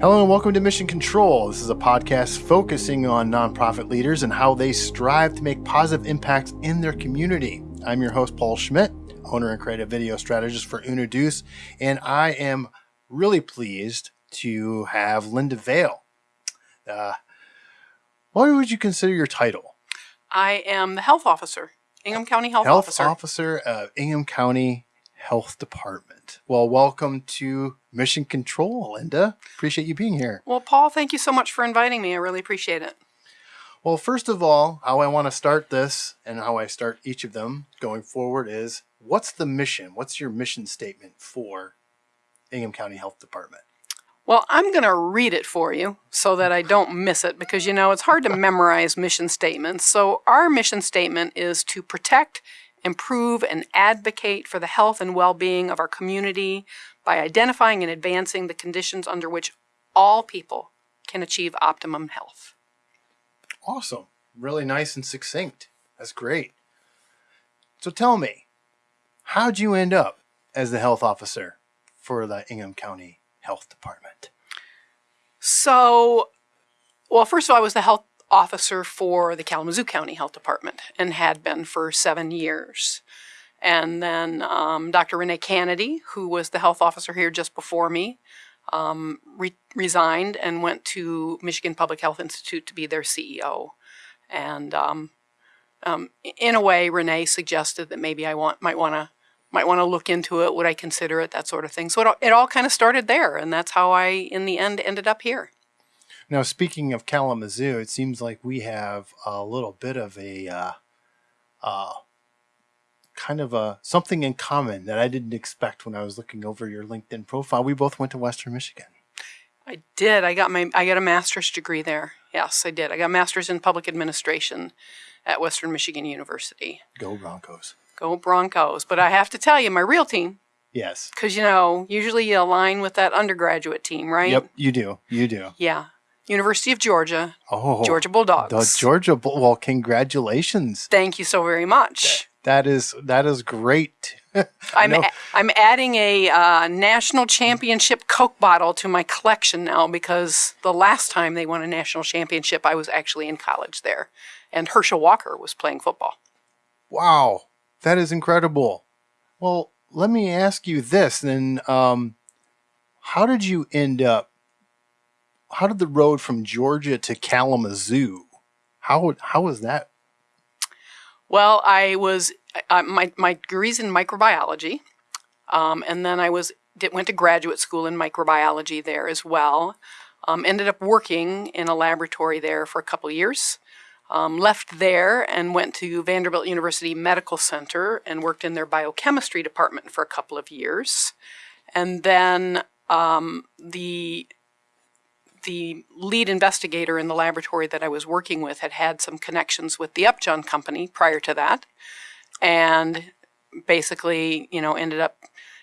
Hello and welcome to Mission Control. This is a podcast focusing on nonprofit leaders and how they strive to make positive impacts in their community. I'm your host, Paul Schmidt, owner and creative video strategist for Unaduce, and I am really pleased to have Linda Vail. Uh, what would you consider your title? I am the health officer, Ingham County Health, Health Officer. Officer of Ingham County Health Department. Well, welcome to Mission Control, Linda. Appreciate you being here. Well, Paul, thank you so much for inviting me. I really appreciate it. Well, first of all, how I want to start this and how I start each of them going forward is what's the mission? What's your mission statement for Ingham County Health Department? Well, I'm going to read it for you so that I don't miss it because, you know, it's hard to memorize mission statements. So, our mission statement is to protect, improve, and advocate for the health and well being of our community by identifying and advancing the conditions under which all people can achieve optimum health. Awesome. Really nice and succinct. That's great. So tell me, how'd you end up as the health officer for the Ingham County Health Department? So, well, first of all, I was the health officer for the Kalamazoo County Health Department and had been for seven years. And then um, Dr. Renee Canady, who was the health officer here just before me, um, re- resigned and went to Michigan Public Health Institute to be their CEO. And um, um, in a way, Renee suggested that maybe I want might want to might want to look into it. Would I consider it? That sort of thing. So it, it all kind of started there, and that's how I, in the end, ended up here. Now, speaking of Kalamazoo, it seems like we have a little bit of a uh, uh, kind of a something in common that I didn't expect when I was looking over your LinkedIn profile. We both went to Western Michigan. I did. I got my I got a master's degree there. Yes, I did. I got a master's in public administration at Western Michigan University. Go Broncos. Go Broncos! But I have to tell you, my real team, Yes. because you know, usually you align with that undergraduate team, right? Yep, you do. You do. Yeah. University of Georgia, Oh, Georgia The Bulldogs. Georgia Bull. Well, congratulations. Thank you so very much. That is that is great. I'm a- I'm adding a uh, national championship Coke bottle to my collection now because the last time they won a national championship, I was actually in college there, and Herschel Walker was playing football. Wow, that is incredible. Well, let me ask you this then. Um, how did you end up? How did the road from Georgia to Kalamazoo? How how was that? Well, I was my my degrees in microbiology, um, and then I was did, went to graduate school in microbiology there as well. Um, ended up working in a laboratory there for a couple years. Um, left there and went to Vanderbilt University Medical Center and worked in their biochemistry department for a couple of years, and then um, the the lead investigator in the laboratory that I was working with had had some connections with the Upjohn company prior to that, and basically, you know, ended up,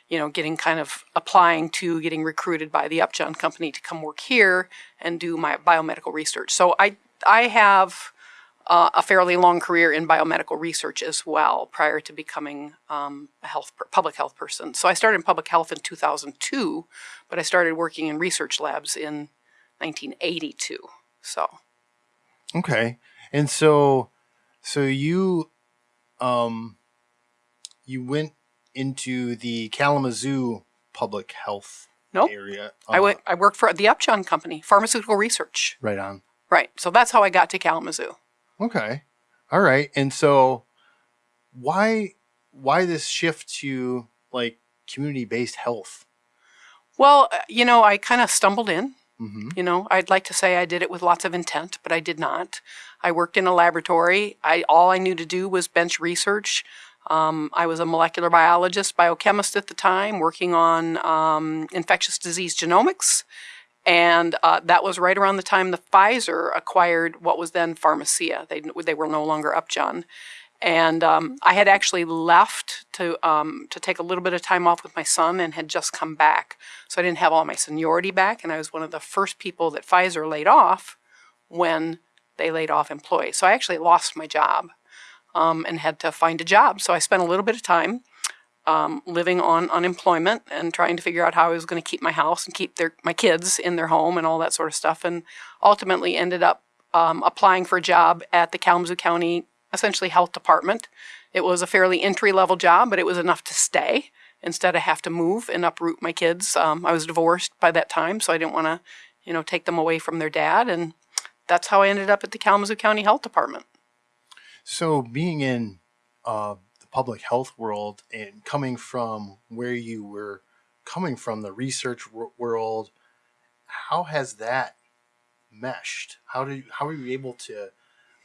you know, getting kind of applying to getting recruited by the Upjohn company to come work here and do my biomedical research. So I I have uh, a fairly long career in biomedical research as well prior to becoming um, a health public health person. So I started in public health in 2002, but I started working in research labs in 1982. So Okay, and so so you um you went into the Kalamazoo public health Nope. area. I uh, went. I worked for the Upjohn company, pharmaceutical research. right on. Right. So that's how I got to Kalamazoo. Okay. All right. And so why why this shift to like community based health? Well, uh, you know, I kind of stumbled in. Mm-hmm. You know, I'd like to say I did it with lots of intent, but I did not. I worked in a laboratory. I all I knew to do was bench research. Um, I was a molecular biologist, biochemist at the time, working on um, infectious disease genomics, and uh, that was right around the time the Pfizer acquired what was then Pharmacia. They they were no longer Upjohn, and um, I had actually left to um, to take a little bit of time off with my son and had just come back, so I didn't have all my seniority back, and I was one of the first people that Pfizer laid off when they laid off employees. So I actually lost my job um, and had to find a job. So I spent a little bit of time um, living on unemployment and trying to figure out how I was going to keep my house and keep their my kids in their home and all that sort of stuff. And ultimately ended up um, applying for a job at the Kalamazoo County essentially health department. It was a fairly entry level job, but it was enough to stay instead of have to move and uproot my kids. Um, I was divorced by that time, so I didn't want to, you know, take them away from their dad, and that's how I ended up at the Kalamazoo County Health Department. So, being in uh, the public health world and coming from where you were coming from, the research world, how has that meshed? How did you, how were you able to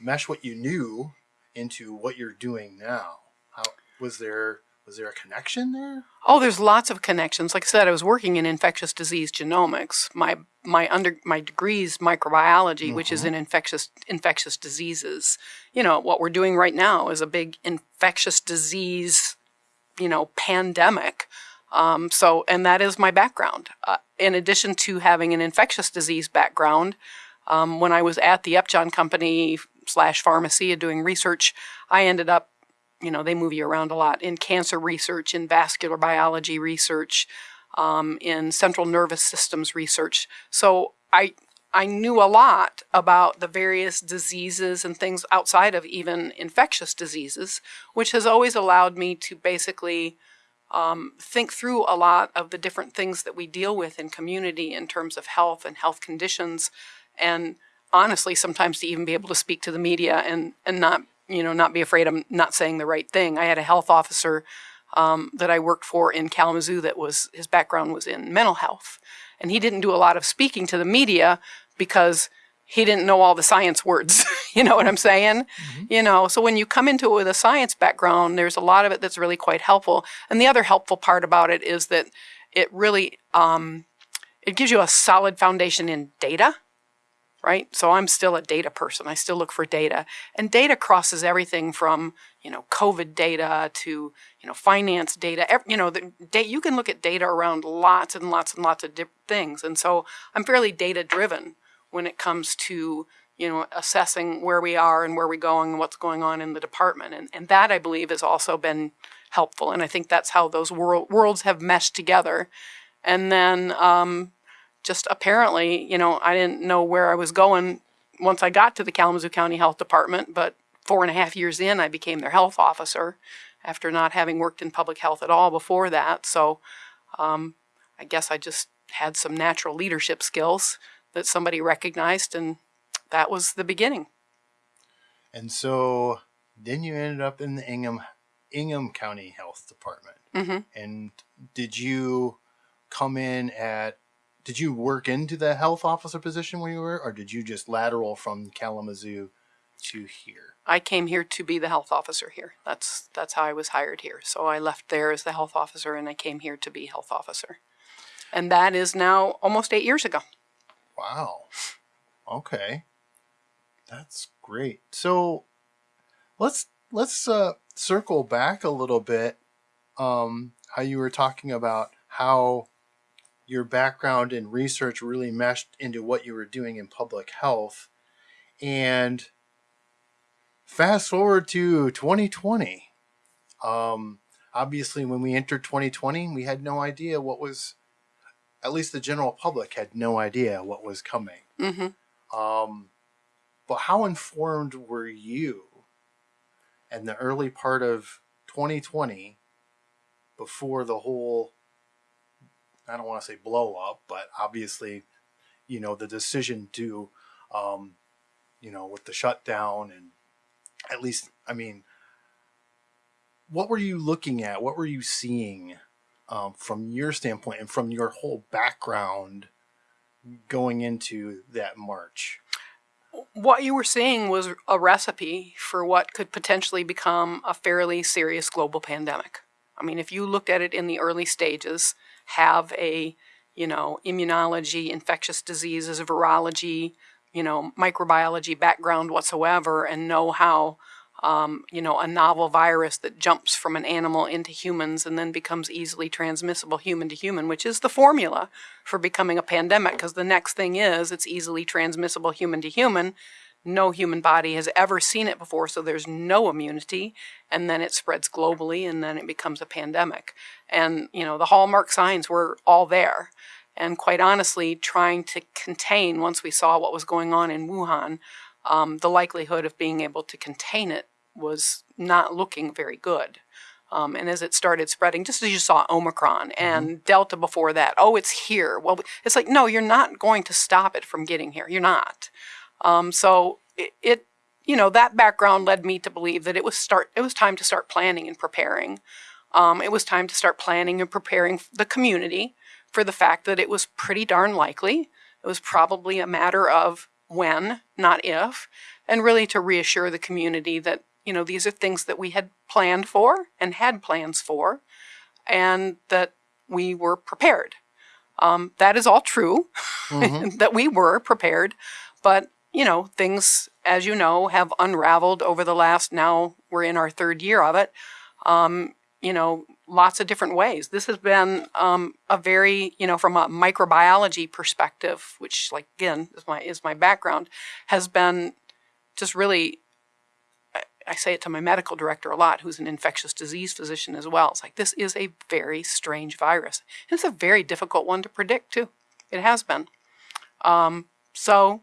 mesh what you knew into what you're doing now? How was there was there a connection there? Oh, there's lots of connections. Like I said, I was working in infectious disease genomics. My my under my degrees microbiology, mm-hmm. which is mm-hmm. in infectious infectious diseases. You know what we're doing right now is a big infectious disease, you know, pandemic. Um, so, and that is my background. Uh, in addition to having an infectious disease background, um, when I was at the Upjohn Company slash Pharmacia doing research, I ended up you know, they move you around a lot in cancer research, in vascular biology research, um, in central nervous systems research. So I I knew a lot about the various diseases and things outside of even infectious diseases, which has always allowed me to basically um, think through a lot of the different things that we deal with in community in terms of health and health conditions, and honestly, sometimes to even be able to speak to the media and and not you know, not be afraid I'm not saying the right thing. I had a health officer um, that I worked for in Kalamazoo that was, his background was in mental health. And he didn't do a lot of speaking to the media because he didn't know all the science words. you know what I'm saying? Mm-hmm. You know, so when you come into it with a science background, there's a lot of it that's really quite helpful. And the other helpful part about it is that it really, um, it gives you a solid foundation in data right? So I'm still a data person. I still look for data. And data crosses everything from, you know, COVID data to, you know, finance data. You know, the you can look at data around lots and lots and lots of things. And so I'm fairly data driven when it comes to, you know, assessing where we are and where we're going and what's going on in the department. And, and that I believe has also been helpful. And I think that's how those world, worlds have meshed together. And then, um, just apparently, you know, I didn't know where I was going once I got to the Kalamazoo County Health Department, but four and a half years in, I became their health officer after not having worked in public health at all before that. So um, I guess I just had some natural leadership skills that somebody recognized, and that was the beginning. And so then you ended up in the Ingham Ingham County Health Department. Mm-hmm. And did you come in at did you work into the health officer position when you were, or did you just lateral from Kalamazoo to here? I came here to be the health officer here. That's that's how I was hired here. So I left there as the health officer, and I came here to be health officer, and that is now almost eight years ago. Wow. Okay, that's great. So let's let's uh, circle back a little bit. Um, how you were talking about how your background and research really meshed into what you were doing in public health. And fast forward to 2020. Um, obviously, when we entered 2020, we had no idea what was, at least the general public had no idea what was coming. Mm-hmm. Um, but how informed were you in the early part of 2020 before the whole I don't want to say blow up, but obviously, you know, the decision to, um, you know, with the shutdown and at least, I mean, what were you looking at? What were you seeing um, from your standpoint and from your whole background going into that March? What you were seeing was a recipe for what could potentially become a fairly serious global pandemic. I mean, if you looked at it in the early stages, have a, you know, immunology, infectious diseases, virology, you know, microbiology background whatsoever and know how, um, you know, a novel virus that jumps from an animal into humans and then becomes easily transmissible human to human, which is the formula for becoming a pandemic. Because the next thing is it's easily transmissible human to human. No human body has ever seen it before, so there's no immunity, and then it spreads globally, and then it becomes a pandemic. And, you know, the hallmark signs were all there. And quite honestly, trying to contain, once we saw what was going on in Wuhan, um, the likelihood of being able to contain it was not looking very good. Um, and as it started spreading, just as you saw Omicron mm-hmm. and mm-hmm. Delta before that, oh, it's here. Well, it's like, no, you're not going to stop it from getting here. You're not. Um, so it, it, you know, that background led me to believe that it was start. It was time to start planning and preparing. Um, it was time to start planning and preparing the community for the fact that it was pretty darn likely. It was probably a matter of when, not if, and really to reassure the community that you know these are things that we had planned for and had plans for, and that we were prepared. Um, that is all true, mm-hmm. that we were prepared, but you know, things, as you know, have unraveled over the last, now we're in our third year of it, um, you know, lots of different ways. This has been um, a very, you know, from a microbiology perspective, which, like, again, is my, is my background, has been just really I say it to my medical director a lot, who's an infectious disease physician as well. It's like, this is a very strange virus. It's a very difficult one to predict, too. It has been. Um, so,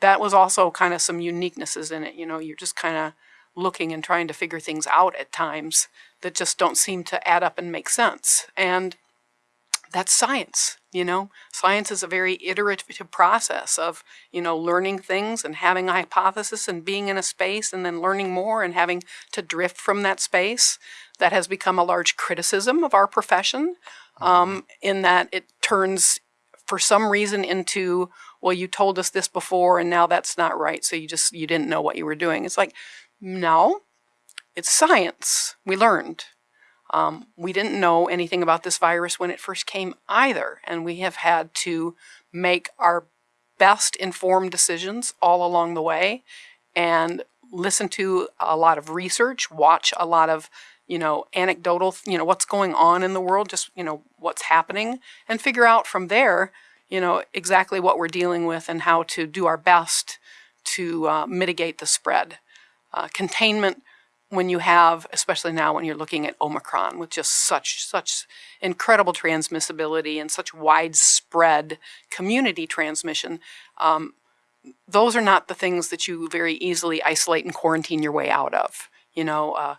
that was also kind of some uniquenesses in it. You know, you're just kind of looking and trying to figure things out at times that just don't seem to add up and make sense. And that's science, you know. Science is a very iterative process of, you know, learning things and having a hypothesis and being in a space and then learning more and having to drift from that space. That has become a large criticism of our profession um, in that it turns, for some reason, into well, you told us this before and now that's not right. So you just, you didn't know what you were doing. It's like, no, it's science. We learned. Um, we didn't know anything about this virus when it first came either. And we have had to make our best informed decisions all along the way and listen to a lot of research, watch a lot of you know, anecdotal, you know, what's going on in the world, just, you know, what's happening, and figure out from there you know, exactly what we're dealing with and how to do our best to uh, mitigate the spread. Uh, containment when you have, especially now when you're looking at Omicron with just such such incredible transmissibility and such widespread community transmission, um, those are not the things that you very easily isolate and quarantine your way out of. You know, uh,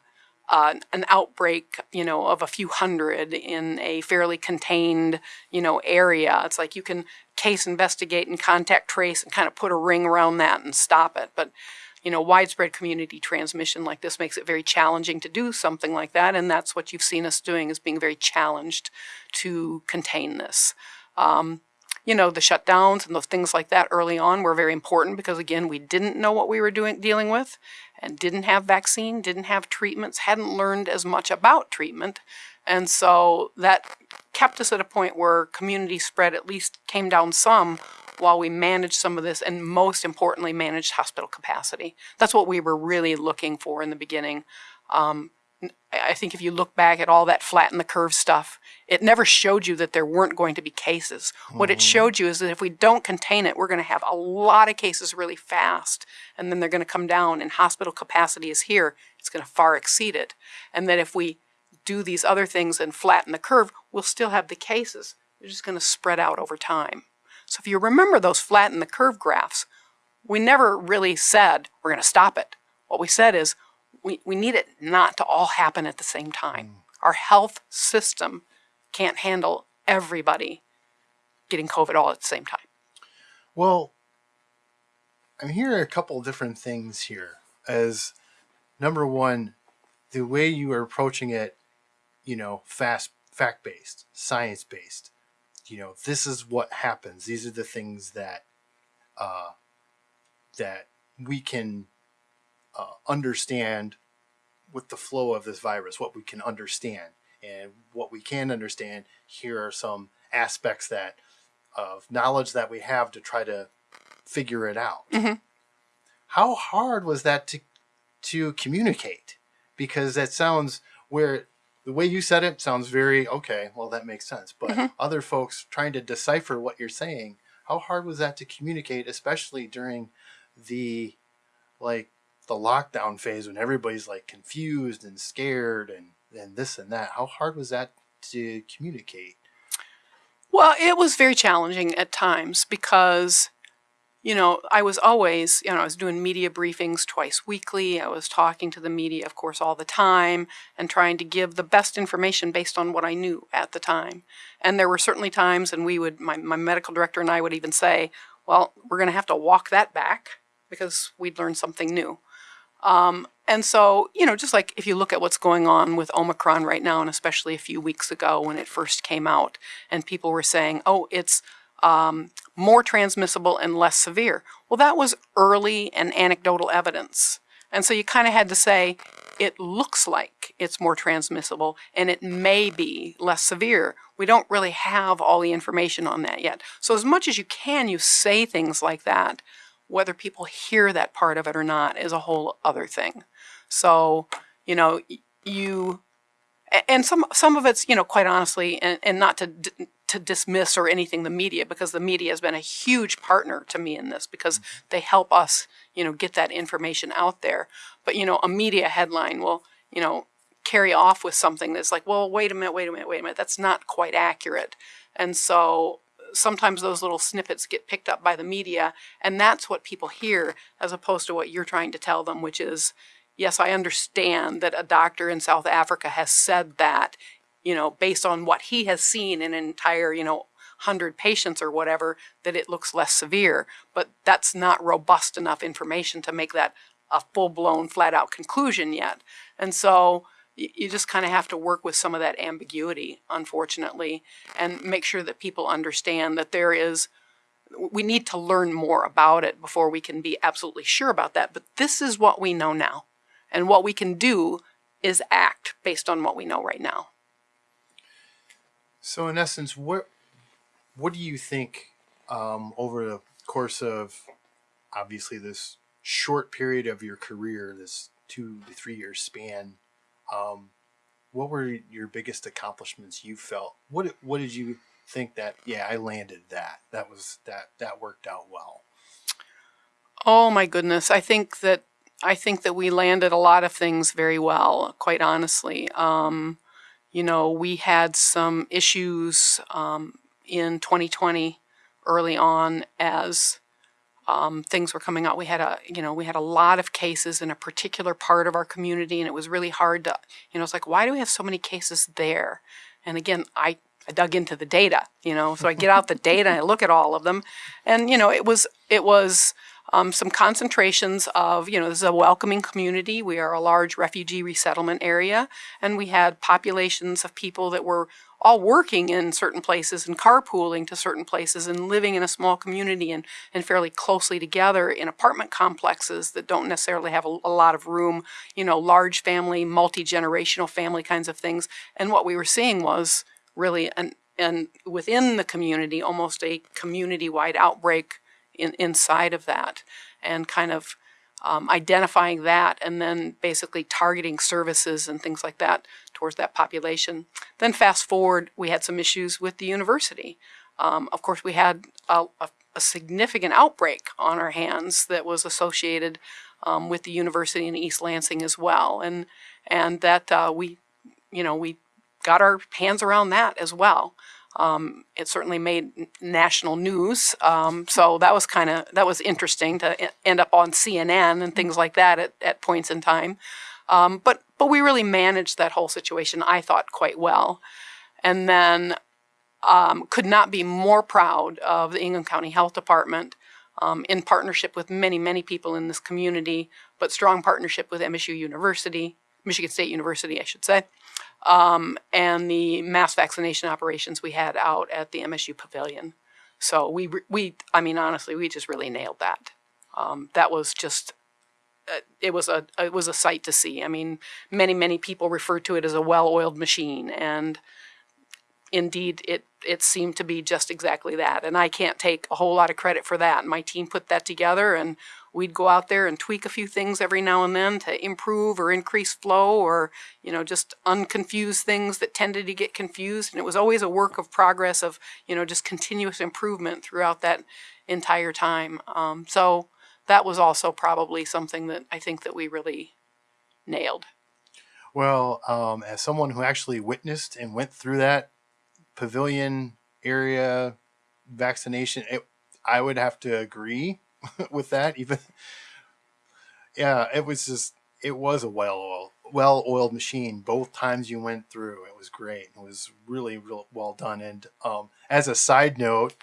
uh, an outbreak, you know, of a few hundred in a fairly contained, you know, area. It's like you can case investigate and contact trace and kind of put a ring around that and stop it. But, you know, widespread community transmission like this makes it very challenging to do something like that. And that's what you've seen us doing is being very challenged to contain this. Um, you know, the shutdowns and the things like that early on were very important because again, we didn't know what we were doing dealing with and didn't have vaccine, didn't have treatments, hadn't learned as much about treatment. And so that kept us at a point where community spread at least came down some while we managed some of this and most importantly managed hospital capacity. That's what we were really looking for in the beginning. Um, I think if you look back at all that flatten the curve stuff, it never showed you that there weren't going to be cases. Mm-hmm. What it mm-hmm. showed you is that if we don't contain it, we're going to have a lot of cases really fast, and then they're going to come down, and hospital capacity is here. It's going to far exceed it. And that if we do these other things and flatten the curve, we'll still have the cases. They're just going to spread out over time. So if you remember those flatten the curve graphs, we never really said we're going to stop it. What we said is we, we need it not to all happen at the same time. Mm. Our health system can't handle everybody getting COVID all at the same time. Well, I'm hearing a couple different things here. As number one, the way you are approaching it, you know, fast, fact based, science based. You know, this is what happens. These are the things that uh, that we can uh, understand with the flow of this virus, what we can understand. And what we can understand, here are some aspects that of knowledge that we have to try to figure it out. Mm-hmm. How hard was that to to communicate? Because that sounds where the way you said it sounds very okay. Well, that makes sense. But mm-hmm. other folks trying to decipher what you're saying, how hard was that to communicate, especially during the like the lockdown phase when everybody's like confused and scared and and this and that. How hard was that to communicate? Well, it was very challenging at times because, you know, I was always, you know, I was doing media briefings twice weekly. I was talking to the media, of course, all the time and trying to give the best information based on what I knew at the time. And there were certainly times, and we would, my, my medical director and I would even say, well, we're going to have to walk that back because we'd learned something new. Um, and so, you know, just like if you look at what's going on with Omicron right now, and especially a few weeks ago when it first came out, and people were saying, oh, it's um, more transmissible and less severe. Well, that was early and anecdotal evidence. And so you kind of had to say, it looks like it's more transmissible and it may be less severe. We don't really have all the information on that yet. So, as much as you can, you say things like that whether people hear that part of it or not is a whole other thing. So, you know, you and some some of it's you know quite honestly, and, and not to to dismiss or anything the media because the media has been a huge partner to me in this because mm-hmm. they help us you know get that information out there. But you know, a media headline will you know carry off with something that's like, well, wait a minute, wait a minute, wait a minute, that's not quite accurate. And so sometimes those little snippets get picked up by the media, and that's what people hear as opposed to what you're trying to tell them, which is, yes, I understand that a doctor in South Africa has said that, you know, based on what he has seen in an entire, you know, 100 patients or whatever, that it looks less severe. But that's not robust enough information to make that a full blown, flat out conclusion yet. And so, you just kind of have to work with some of that ambiguity, unfortunately, and make sure that people understand that there is, we need to learn more about it before we can be absolutely sure about that. But this is what we know now. And what we can do is act based on what we know right now. So, in essence, what what do you think um, over the course of obviously this short period of your career, this two to three year span? Um, what were your biggest accomplishments you felt? What what did you think that yeah I landed that that was that that worked out well? Oh my goodness, I think that I think that we landed a lot of things very well. Quite honestly, um, you know, we had some issues um, in 2020 early on as um, things were coming out. We had a, you know, we had a lot of cases in a particular part of our community, and it was really hard to, you know, it's like, why do we have so many cases there? And again, I, I dug into the data, you know, so I get out the data and I look at all of them, and you know, it was, it was. Um, some concentrations of, you know, this is a welcoming community. We are a large refugee resettlement area, and we had populations of people that were all working in certain places and carpooling to certain places and living in a small community and, and fairly closely together in apartment complexes that don't necessarily have a, a lot of room, you know, large family, multi-generational family kinds of things. And what we were seeing was really an and within the community, almost a community-wide outbreak in, inside of that, and kind of um, identifying that and then basically targeting services and things like that towards that population. Then fast forward, we had some issues with the university. Um, of course, we had a, a, a, significant outbreak on our hands that was associated um, with the university in East Lansing as well, and and that uh, we, you know, we got our hands around that as well. Um, it certainly made national news, um, so that was kind of that was interesting to end up on CNN and things like that at, at points in time. Um, but but we really managed that whole situation, I thought, quite well, and then um, could not be more proud of the Ingham County Health Department. Um, in partnership with many, many people in this community, but strong partnership with MSU University, Michigan State University, I should say, um, and the mass vaccination operations we had out at the MSU Pavilion. So we, we, I mean, honestly, we just really nailed that. Um, that was just, uh, it was a, it was a sight to see. I mean, many, many people refer to it as a well-oiled machine, and indeed, it, it seemed to be just exactly that. And I can't take a whole lot of credit for that. My team put that together, and we'd go out there and tweak a few things every now and then to improve or increase flow or you know just unconfuse things that tended to get confused and it was always a work of progress of you know just continuous improvement throughout that entire time um, so that was also probably something that I think that we really nailed. Well, um, as someone who actually witnessed and went through that pavilion area vaccination, it, I would have to agree with that. Even, yeah, it was just it was a well oiled well oiled machine. Both times you went through, it was great. It was really real well done. And um, as a side note,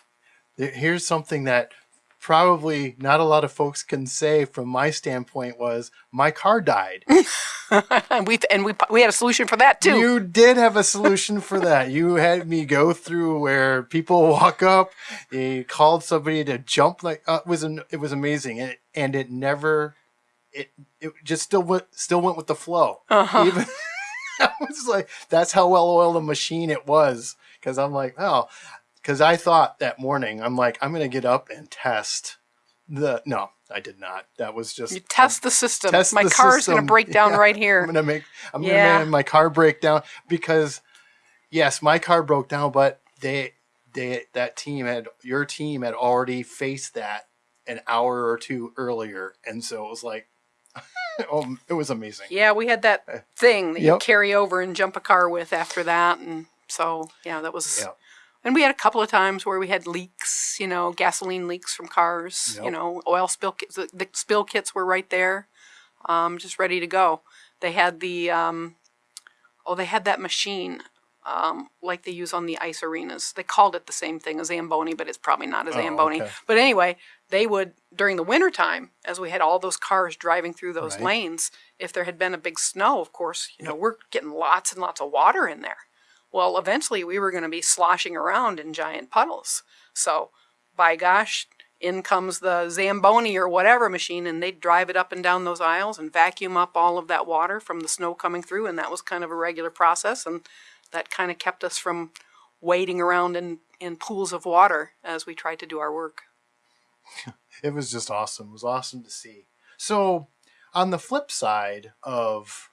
here's something that probably not a lot of folks can say from my standpoint was my car died. we and we we had a solution for that too. You did have a solution for that. You had me go through where people walk up. You called somebody to jump like uh, it was an, it was amazing and it, and it never it it just still went still went with the flow. Uh-huh. Even I was like that's how well oiled a machine it was because I'm like oh because I thought that morning I'm like I'm gonna get up and test the no I did not. That was just you test the system. Test my car is gonna break down yeah, right here. I'm gonna make I'm yeah. gonna make my car break down because yes, my car broke down, but they they that team had your team had already faced that an hour or two earlier, and so it was like oh, it was amazing. Yeah, we had that uh, thing that yep. you carry over and jump a car with after that, and so yeah, that was. Yep. And we had a couple of times where we had leaks, you know, gasoline leaks from cars, yep. you know, oil spill kits. The, the, spill kits were right there, um, just ready to go. They had the, um, oh, they had that machine um, like they use on the ice arenas. They called it the same thing, as a Zamboni, but it's probably not a oh, Zamboni. Okay. But anyway, they would, during the wintertime, as we had all those cars driving through those right. lanes, if there had been a big snow, of course, you yep. know, we're getting lots and lots of water in there. Well, eventually we were going to be sloshing around in giant puddles. So, by gosh, in comes the Zamboni or whatever machine, and they'd drive it up and down those aisles and vacuum up all of that water from the snow coming through. And that was kind of a regular process. And that kind of kept us from wading around in, in pools of water as we tried to do our work. it was just awesome. It was awesome to see. So, on the flip side of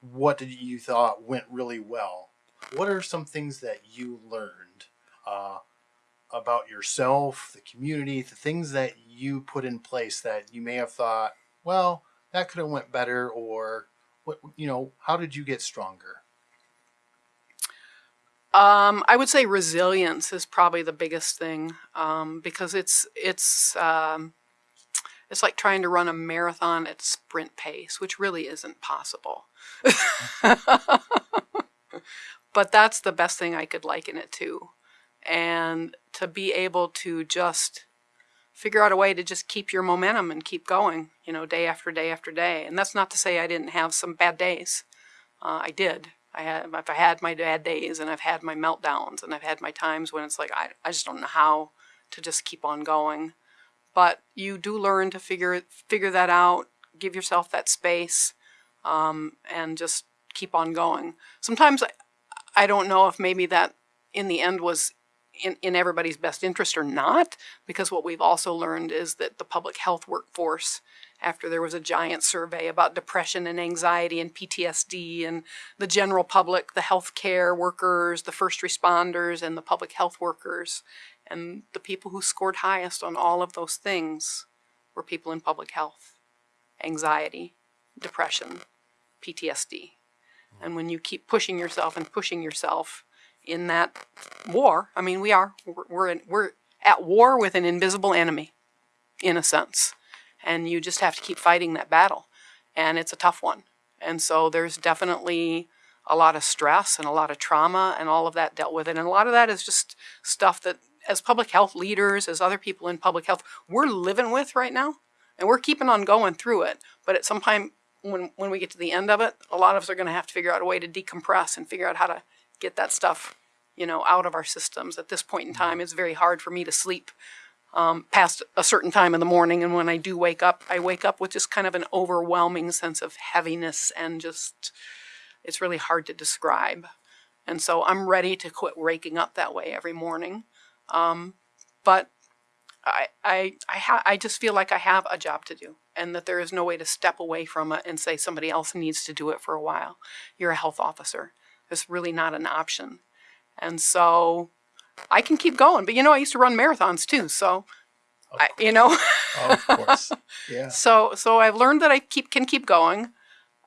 what you thought went really well, what are some things that you learned uh, about yourself, the community, the things that you put in place that you may have thought, well, that could have went better, or what you know, how did you get stronger? Um, I would say resilience is probably the biggest thing um, because it's it's um, it's like trying to run a marathon at sprint pace, which really isn't possible. but that's the best thing I could liken it to, and to be able to just figure out a way to just keep your momentum and keep going, you know, day after day after day. And that's not to say I didn't have some bad days. Uh, I did. I have I've had my bad days and I've had my meltdowns and I've had my times when it's like I, I just don't know how to just keep on going. But you do learn to figure figure that out, give yourself that space, um, and just keep on going. Sometimes I, don't know if maybe that in the end was in, in everybody's best interest or not, because what we've also learned is that the public health workforce after there was a giant survey about depression and anxiety and PTSD and the general public, the healthcare workers, the first responders, and the public health workers. And the people who scored highest on all of those things were people in public health, anxiety, depression, PTSD. And when you keep pushing yourself and pushing yourself in that war, I mean, we are, we're, we're, in, we're at war with an invisible enemy, in a sense and you just have to keep fighting that battle. And it's a tough one. And so there's definitely a lot of stress and a lot of trauma and all of that dealt with it. And a lot of that is just stuff that as public health leaders, as other people in public health, we're living with right now. And we're keeping on going through it. But at some time when, when we get to the end of it, a lot of us are going to have to figure out a way to decompress and figure out how to get that stuff, you know, out of our systems. At this point in time, it's very hard for me to sleep um, past a certain time in the morning. And when I do wake up, I wake up with just kind of an overwhelming sense of heaviness and just, it's really hard to describe. And so I'm ready to quit waking up that way every morning. Um, but I, I, I, ha- I just feel like I have a job to do and that there is no way to step away from it and say somebody else needs to do it for a while. You're a health officer. It's really not an option. And so I can keep going. But you know, I used to run marathons too, so I, you know. Oh, of course. Yeah. So so I've learned that I keep can keep going.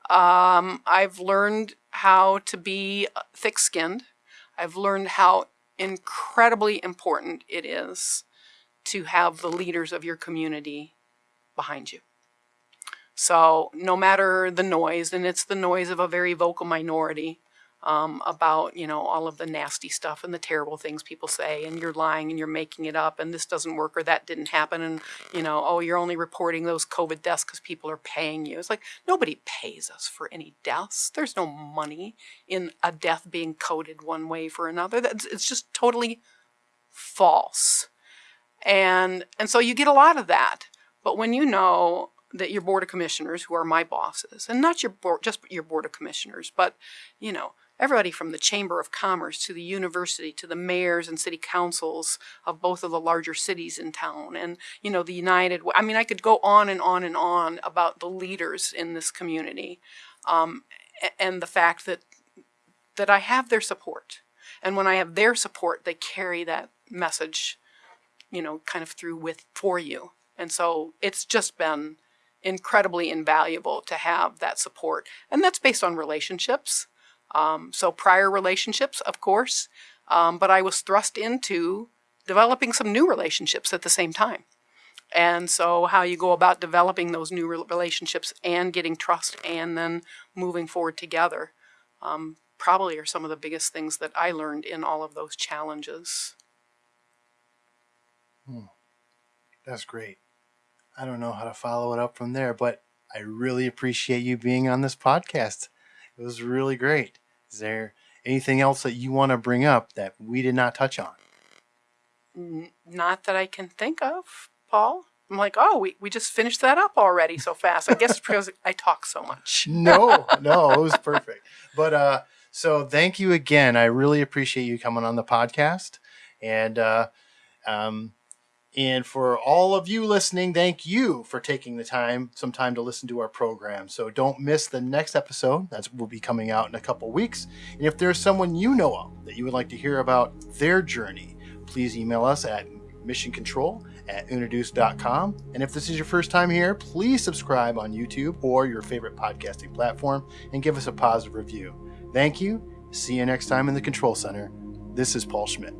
Um, I've learned how to be thick-skinned. I've learned how incredibly important it is to have the leaders of your community behind you. So no matter the noise, and it's the noise of a very vocal minority, um, about you know all of the nasty stuff and the terrible things people say and you're lying and you're making it up and this doesn't work or that didn't happen and you know oh you're only reporting those covid deaths because people are paying you. It's like nobody pays us for any deaths. There's no money in a death being coded one way for another. That's, it's just totally false. And and so you get a lot of that. But when you know that your board of commissioners who are my bosses and not your board just your board of commissioners but you know everybody from the Chamber of Commerce to the university to the mayors and city councils of both of the larger cities in town and you know the United I mean I could go on and on and on about the leaders in this community um, and the fact that that I have their support. And when I have their support they carry that message you know kind of through with for you. And so it's just been incredibly invaluable to have that support and that's based on relationships um, so prior relationships, of course, um, but I was thrust into developing some new relationships at the same time. And so how you go about developing those new relationships and getting trust and then moving forward together um, probably are some of the biggest things that I learned in all of those challenges. Hmm. That's great. I don't know how to follow it up from there, but I really appreciate you being on this podcast. It was really great. Is there anything else that you want to bring up that we did not touch on? Not that I can think of, Paul. I'm like, oh, we, we just finished that up already so fast. I guess because I talk so much. no, no, it was perfect. But uh, so thank you again. I really appreciate you coming on the podcast. And uh, um, and for all of you listening, thank you for taking the time, some time to listen to our program. So don't miss the next episode. That will be coming out in a couple weeks. And if there's someone you know of that you would like to hear about their journey, please email us at missioncontrol at unaduce.com. And if this is your first time here, please subscribe on YouTube or your favorite podcasting platform and give us a positive review. Thank you. See you next time in the Control Center. This is Paul Schmidt.